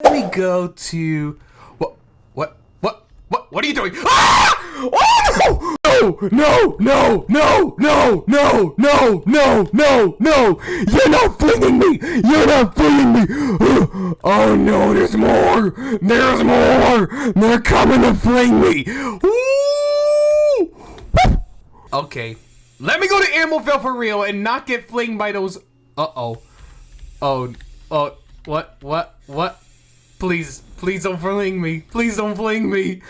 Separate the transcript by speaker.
Speaker 1: Let me go to what what what what what are you doing? Ah! Oh no! No, no, no, no, no, no, no, no! You're not flinging me! You're not flinging me! Oh no, there's more! There's more! They're coming to fling me! Okay. Let me go to Animalville for real and not get flinged by those. Uh oh. Oh. Oh. What? What? What? Please. Please don't fling me. Please don't fling me.